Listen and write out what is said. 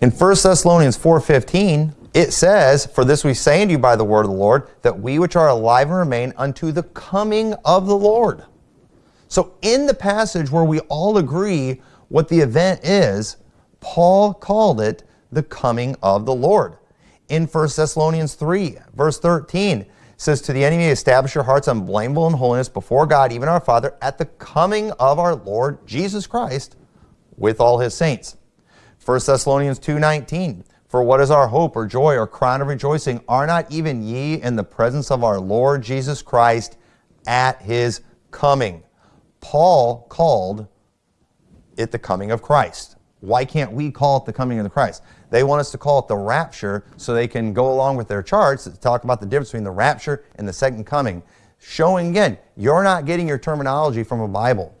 In 1 Thessalonians 4.15, it says, For this we say unto you by the word of the Lord, that we which are alive and remain unto the coming of the Lord. So in the passage where we all agree what the event is, Paul called it the coming of the Lord. In 1 Thessalonians 3, verse 13, says, To the enemy establish your hearts unblameable in holiness before God, even our Father, at the coming of our Lord Jesus Christ with all his saints. 1 Thessalonians 2.19, For what is our hope or joy or crown of rejoicing? Are not even ye in the presence of our Lord Jesus Christ at his coming? Paul called it the coming of Christ. Why can't we call it the coming of the Christ? They want us to call it the rapture so they can go along with their charts to talk about the difference between the rapture and the second coming. Showing again, you're not getting your terminology from a Bible.